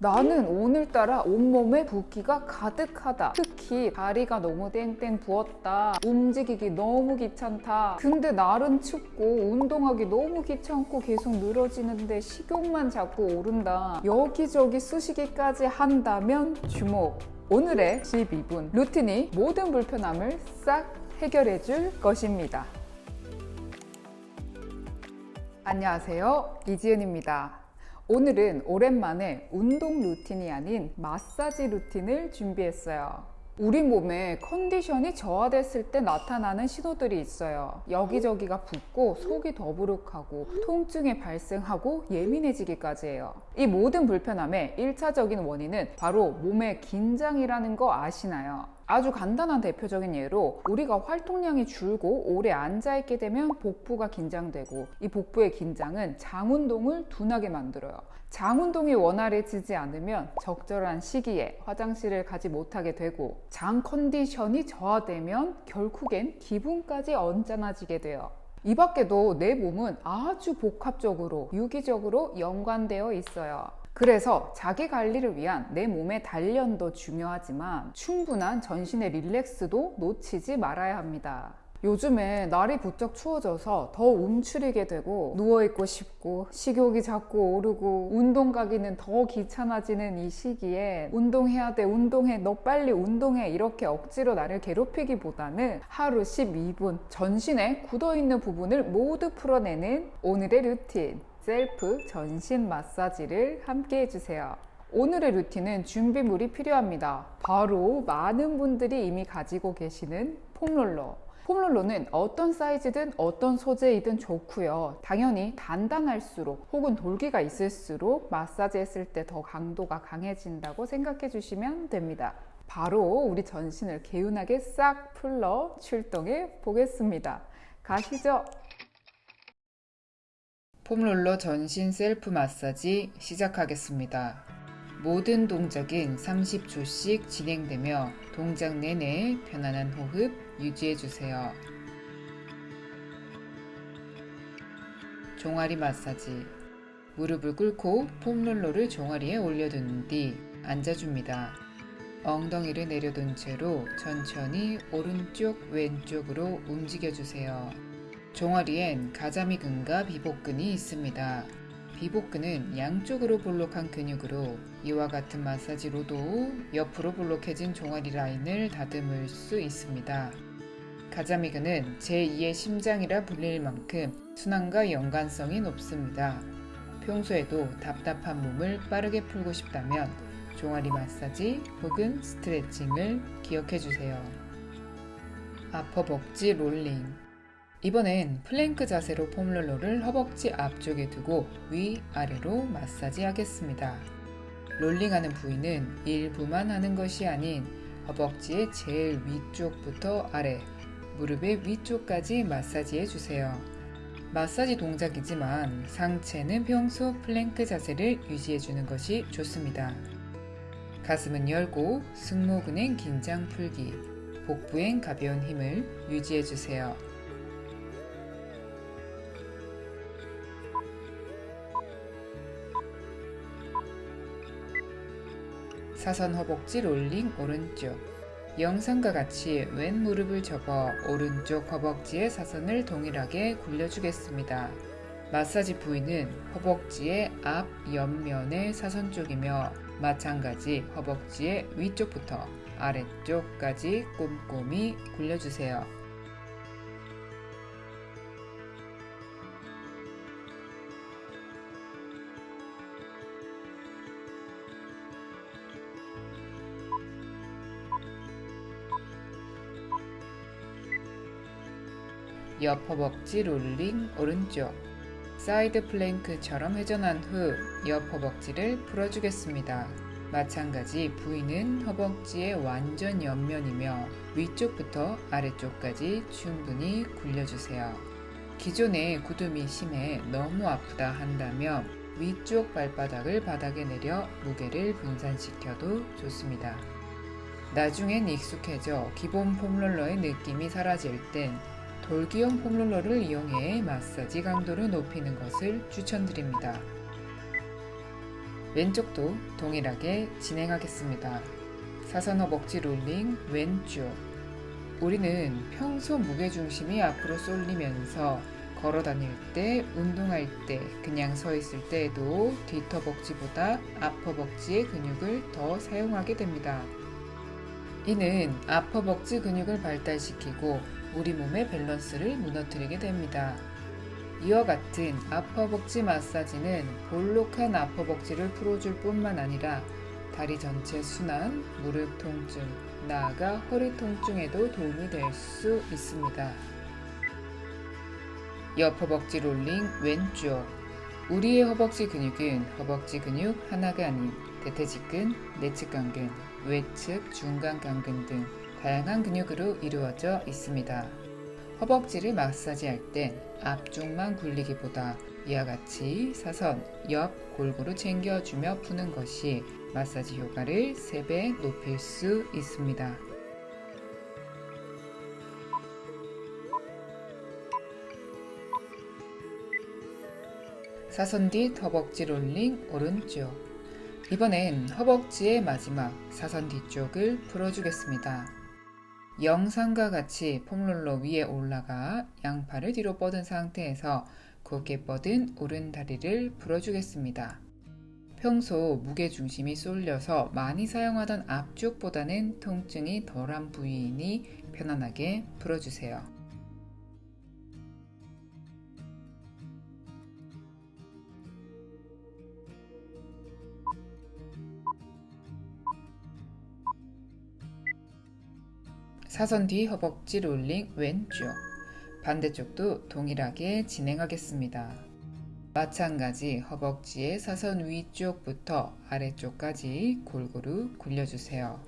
나는 오늘따라 온몸에 붓기가 가득하다. 특히 다리가 너무 땡땡 부었다. 움직이기 너무 귀찮다. 근데 날은 춥고 운동하기 너무 귀찮고 계속 늘어지는데 식욕만 자꾸 오른다. 여기저기 쑤시기까지 한다면 주목. 오늘의 12분 루틴이 모든 불편함을 싹 해결해 줄 것입니다. 안녕하세요. 이지은입니다. 오늘은 오랜만에 운동 루틴이 아닌 마사지 루틴을 준비했어요. 우리 몸의 컨디션이 저하됐을 때 나타나는 신호들이 있어요. 여기저기가 붓고 속이 더부룩하고 통증이 발생하고 예민해지기까지 해요. 이 모든 불편함의 1차적인 원인은 바로 몸의 긴장이라는 거 아시나요? 아주 간단한 대표적인 예로 우리가 활동량이 줄고 오래 앉아있게 되면 복부가 긴장되고 이 복부의 긴장은 장 운동을 둔하게 만들어요. 장 운동이 원활해지지 않으면 적절한 시기에 화장실을 가지 못하게 되고 장 컨디션이 저하되면 결국엔 기분까지 언짢아지게 돼요. 이 밖에도 내 몸은 아주 복합적으로 유기적으로 연관되어 있어요. 그래서 자기 관리를 위한 내 몸의 단련도 중요하지만 충분한 전신의 릴렉스도 놓치지 말아야 합니다. 요즘에 날이 부쩍 추워져서 더 움츠리게 되고 누워있고 싶고 식욕이 자꾸 오르고 운동 가기는 더 귀찮아지는 이 시기에 운동해야 돼 운동해 너 빨리 운동해 이렇게 억지로 나를 괴롭히기보다는 하루 12분 전신에 굳어있는 부분을 모두 풀어내는 오늘의 루틴 셀프 전신 마사지를 함께 해주세요. 오늘의 루틴은 준비물이 필요합니다. 바로 많은 분들이 이미 가지고 계시는 foam roller. foam roller는 어떤 사이즈든 어떤 소재이든 좋고요. 당연히 단단할수록 혹은 돌기가 있을수록 마사지 했을 때 더 강도가 강해진다고 생각해 주시면 됩니다. 바로 우리 전신을 개운하게 싹 풀러 출동해 보겠습니다. 가시죠. 폼롤러 전신 셀프 마사지 시작하겠습니다. 모든 동작은 30초씩 진행되며 동작 내내 편안한 호흡 유지해주세요. 종아리 마사지 무릎을 꿇고 폼롤러를 종아리에 올려둔 뒤 앉아줍니다. 엉덩이를 내려둔 채로 천천히 오른쪽 왼쪽으로 움직여주세요. 종아리엔 가자미근과 비복근이 있습니다. 비복근은 양쪽으로 볼록한 근육으로 이와 같은 마사지로도 옆으로 볼록해진 종아리 라인을 다듬을 수 있습니다. 가자미근은 제2의 심장이라 불릴 만큼 순환과 연관성이 높습니다. 평소에도 답답한 몸을 빠르게 풀고 싶다면 종아리 마사지 혹은 스트레칭을 기억해 주세요. 앞허벅지 롤링 이번엔 플랭크 자세로 foam roller를 허벅지 앞쪽에 두고 위아래로 마사지 하겠습니다. 롤링하는 부위는 일부만 하는 것이 아닌 허벅지의 제일 위쪽부터 아래, 무릎의 위쪽까지 마사지해 주세요. 마사지 동작이지만 상체는 평소 플랭크 자세를 유지해 주는 것이 좋습니다. 가슴은 열고 승모근엔 긴장 풀기, 복부엔 가벼운 힘을 유지해 주세요. 사선 허벅지 롤링 오른쪽 영상과 같이 왼 무릎을 접어 오른쪽 허벅지의 사선을 동일하게 굴려주겠습니다. 마사지 부위는 허벅지의 앞 옆면의 사선 쪽이며 마찬가지 허벅지의 위쪽부터 아래쪽까지 꼼꼼히 굴려주세요. 옆 허벅지 롤링 오른쪽 side plank처럼 회전한 후 옆 허벅지를 풀어주겠습니다. 마사지 부위는 허벅지의 완전 옆면이며 위쪽부터 아래쪽까지 충분히 굴려주세요. 기존에 굳음이 심해 너무 아프다 한다면 위쪽 발바닥을 바닥에 내려 무게를 분산시켜도 좋습니다. 나중엔 익숙해져 기본 foam roller의 느낌이 사라질 땐 돌기형 폼롤러를 이용해 마사지 강도를 높이는 것을 추천드립니다. 왼쪽도 동일하게 진행하겠습니다. 사선 허벅지 롤링 왼쪽 우리는 평소 무게중심이 앞으로 쏠리면서 걸어 다닐 때, 운동할 때, 그냥 서 있을 때에도 뒷허벅지보다 앞허벅지의 근육을 더 사용하게 됩니다. 이는 앞허벅지 근육을 발달시키고 우리 몸의 밸런스를 무너뜨리게 됩니다. 이와 같은 앞허벅지 마사지는 볼록한 앞허벅지를 풀어줄 뿐만 아니라 다리 전체 순환, 무릎 통증, 나아가 허리 통증에도 도움이 될 수 있습니다. 옆 허벅지 롤링 왼쪽 우리의 허벅지 근육은 허벅지 근육 하나가 아닌 대퇴직근, 내측간근, 외측, 중간간근 등 다양한 근육으로 이루어져 있습니다. 허벅지를 마사지할 땐 앞쪽만 굴리기보다 이와 같이 사선, 옆 골고루 챙겨주며 푸는 것이 마사지 효과를 3배 높일 수 있습니다. 사선 뒤 허벅지 롤링 오른쪽 이번엔 허벅지의 마지막 사선 뒤쪽을 풀어주겠습니다. 영상과 같이 폼롤러 위에 올라가 양팔을 뒤로 뻗은 상태에서 곧게 뻗은 오른 다리를 풀어주겠습니다. 평소 무게중심이 쏠려서 많이 사용하던 앞쪽보다는 통증이 덜한 부위이니 편안하게 풀어주세요. 사선 뒤 허벅지 롤링 왼쪽 반대쪽도 동일하게 진행하겠습니다. 마찬가지 허벅지의 사선 위쪽부터 아래쪽까지 골고루 굴려주세요.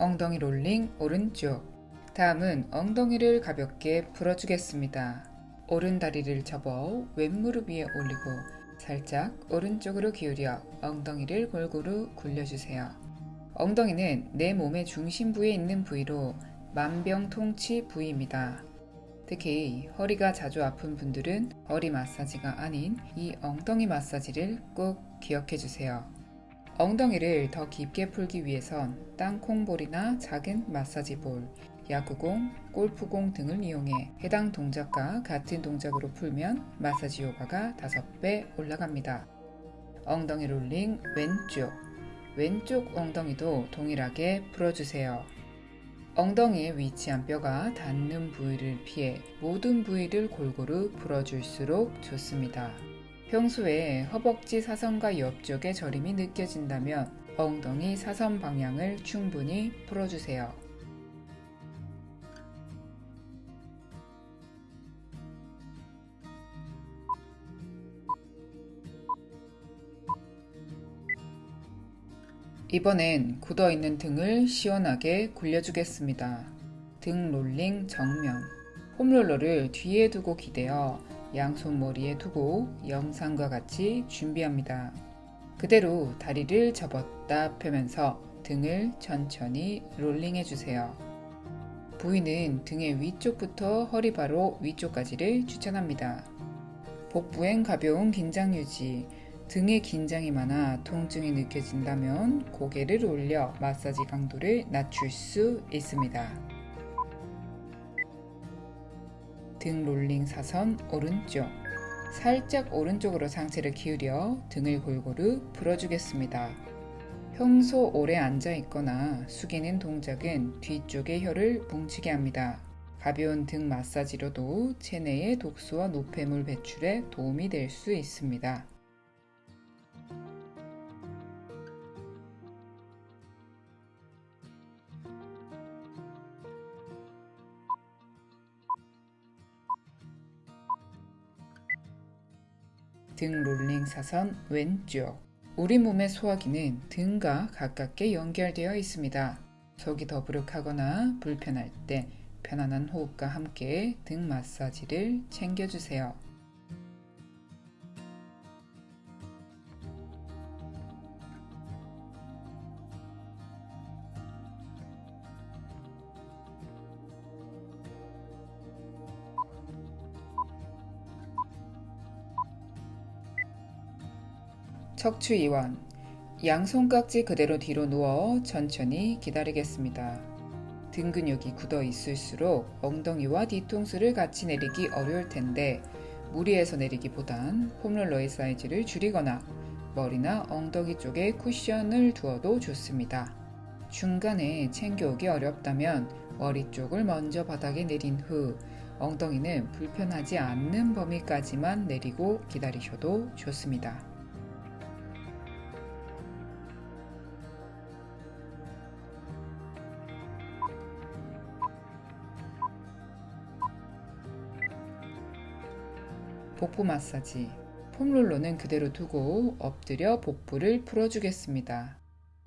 엉덩이 롤링 오른쪽 다음은 엉덩이를 가볍게 풀어주겠습니다. 오른 다리를 접어 왼무릎 위에 올리고 살짝 오른쪽으로 기울여 엉덩이를 골고루 굴려주세요. 엉덩이는 내 몸의 중심 부에 있는 부위로 만병통치 부위입니다. 특히 허리가 자주 아픈 분들은 허리 마사지가 아닌 이 엉덩이 마사지를 꼭 기억해 주세요. 엉덩이를 더 깊게 풀기 위해선 땅콩볼이나 작은 마사지볼, 야구공, 골프공 등을 이용해 해당 동작과 같은 동작으로 풀면 마사지 효과가 5배 올라갑니다. 엉덩이 롤링 왼쪽 왼쪽 엉덩이도 동일하게 풀어주세요. 엉덩이에 위치한 뼈가 닿는 부위를 피해 모든 부위를 골고루 풀어줄수록 좋습니다. 평소에 허벅지 사선과 옆쪽에 저림이 느껴진다면 엉덩이 사선 방향을 충분히 풀어주세요. 이번엔 굳어있는 등을 시원하게 굴려주겠습니다. 등 롤링 정면 홈롤러를 뒤에 두고 기대어 양손 머리에 두고 영상과 같이 준비합니다. 그대로 다리를 접었다 펴면서 등을 천천히 롤링해 주세요. 부위는 등의 위쪽부터 허리 바로 위쪽까지를 추천합니다. 복부엔 가벼운 긴장 유지, 등에 긴장이 많아 통증이 느껴진다면 고개를 올려 마사지 강도를 낮출 수 있습니다. 등 롤링 사선 오른쪽 살짝 오른쪽으로 상체를 기울여 등을 골고루 풀어주겠습니다. 평소 오래 앉아 있거나 숙이는 동작은 뒤쪽의 혀를 뭉치게 합니다. 가벼운 등 마사지로도 체내의 독소와 노폐물 배출에 도움이 될 수 있습니다. 등 롤링 사선 왼쪽 우리 몸의 소화기는 등과 가깝게 연결되어 있습니다. 속이 더부룩하거나 불편할 때 편안한 호흡과 함께 등 마사지를 챙겨주세요. 척추 이완 양손깍지 그대로 뒤로 누워 천천히 기다리겠습니다. 등 근육이 굳어 있을수록 엉덩이와 뒤통수를 같이 내리기 어려울 텐데 무리해서 내리기보단 폼롤러의 사이즈를 줄이거나 머리나 엉덩이 쪽에 쿠션을 두어도 좋습니다. 중간에 챙겨오기 어렵다면 머리 쪽을 먼저 바닥에 내린 후 엉덩이는 불편하지 않는 범위까지만 내리고 기다리셔도 좋습니다. 복부 마사지. 폼롤러는 그대로 두고 엎드려 복부를 풀어주겠습니다.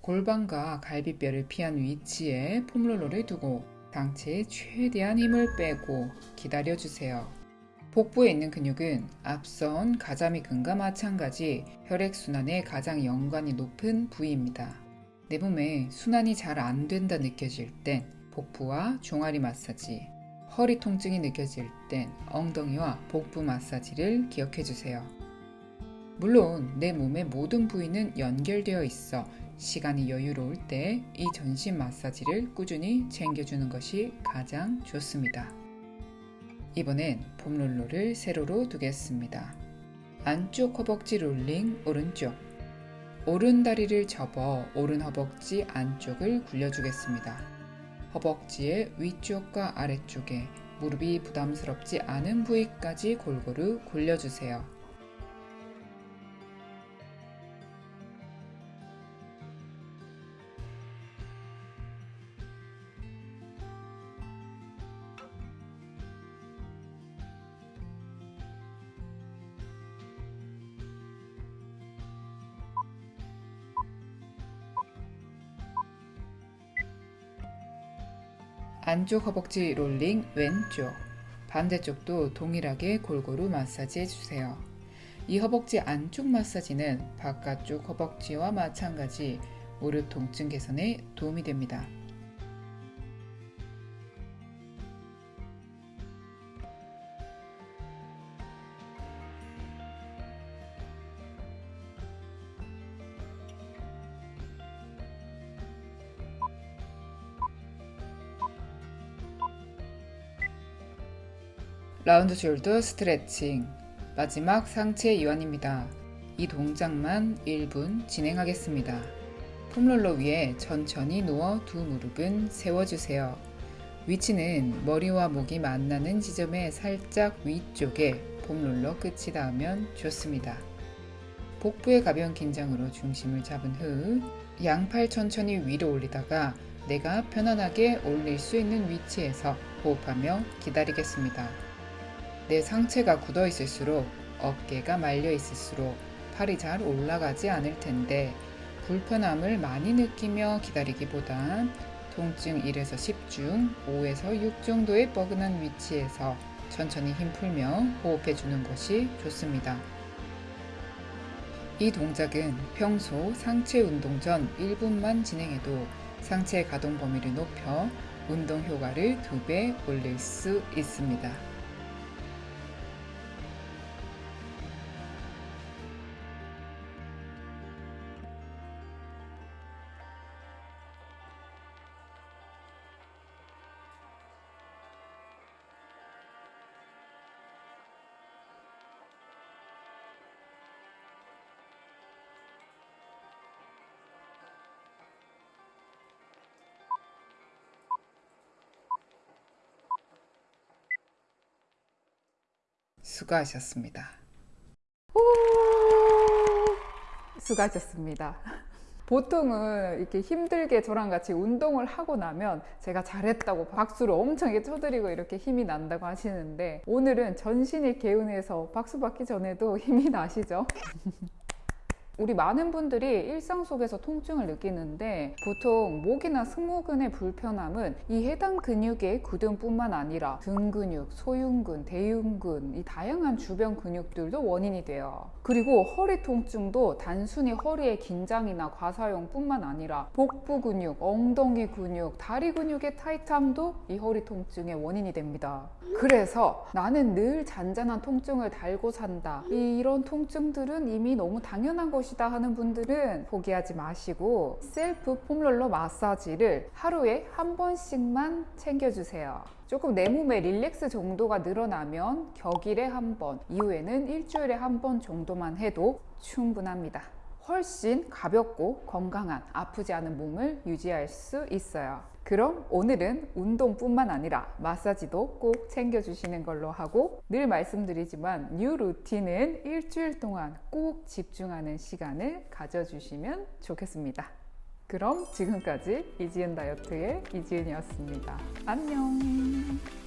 골반과 갈비뼈를 피한 위치에 폼롤러를 두고 상체에 최대한 힘을 빼고 기다려주세요. 복부에 있는 근육은 앞선 가자미근과 마찬가지 혈액순환에 가장 연관이 높은 부위입니다. 내 몸에 순환이 잘 안 된다 느껴질 땐 복부와 종아리 마사지, 허리 통증이 느껴질 땐 엉덩이와 복부 마사지를 기억해 주세요. 물론 내 몸의 모든 부위는 연결되어 있어 시간이 여유로울 때 이 전신 마사지를 꾸준히 챙겨주는 것이 가장 좋습니다. 이번엔 폼롤러를 세로로 두겠습니다. 안쪽 허벅지 롤링 오른쪽 오른 다리를 접어 오른 허벅지 안쪽을 굴려주겠습니다. 허벅지의 위쪽과 아래쪽에 무릎이 부담스럽지 않은 부위까지 골고루 굴려주세요. 안쪽 허벅지 롤링 왼쪽 반대쪽도 동일하게 골고루 마사지 해주세요. 이 허벅지 안쪽 마사지는 바깥쪽 허벅지와 마찬가지 무릎 통증 개선에 도움이 됩니다. round shoulder stretching 마지막 상체 이완입니다. 이 동작만 1분 진행하겠습니다. foam roller 위에 천천히 누워 두 무릎은 세워주세요. 위치는 머리와 목이 만나는 지점의 살짝 위쪽에 foam roller 끝이 닿으면 좋습니다. 복부의 가벼운 긴장으로 중심을 잡은 후 양팔 천천히 위로 올리다가 내가 편안하게 올릴 수 있는 위치에서 호흡하며 기다리겠습니다. 내 상체가 굳어 있을수록 어깨가 말려 있을수록 팔이 잘 올라가지 않을 텐데 불편함을 많이 느끼며 기다리기보단 통증 1에서 10중 5에서 6 정도의 뻐근한 위치에서 천천히 힘 풀며 호흡해 주는 것이 좋습니다. 이 동작은 평소 상체 운동 전 1분만 진행해도 상체 가동 범위를 높여 운동 효과를 2배 올릴 수 있습니다. 수고하셨습니다. 수고하셨습니다. 보통은 이렇게 힘들게 저랑 같이 운동을 하고 나면 제가 잘했다고 박수를 엄청 쳐드리고 이렇게 힘이 난다고 하시는데 오늘은 전신이 개운해서 박수 받기 전에도 힘이 나시죠? 우리 많은 분들이 일상 속에서 통증을 느끼는데 보통 목이나 승모근의 불편함은 이 해당 근육의 굳음뿐만 아니라 등 근육, 소흉근, 대흉근 이 다양한 주변 근육들도 원인이 돼요. 그리고 허리 통증도 단순히 허리의 긴장이나 과사용뿐만 아니라 복부 근육, 엉덩이 근육, 다리 근육의 타이트함도 이 허리 통증의 원인이 됩니다. 그래서 나는 늘 잔잔한 통증을 달고 산다. 이런 통증들은 이미 너무 당연한 것이다 하는 분들은 포기하지 마시고 셀프 foam roller 마사지를 하루에 한 번씩만 챙겨주세요. 조금 내 몸의 relax 정도가 늘어나면 격일에 한 번, 이후에는 일주일에 한 번 정도만 해도 충분합니다. 훨씬 가볍고 건강한 아프지 않은 몸을 유지할 수 있어요. 그럼 오늘은 운동뿐만 아니라 마사지도 꼭 챙겨주시는 걸로 하고 늘 말씀드리지만 new routine은 일주일 동안 꼭 집중하는 시간을 가져주시면 좋겠습니다. 그럼 지금까지 이지은 다이어트의 이지은이었습니다. 안녕!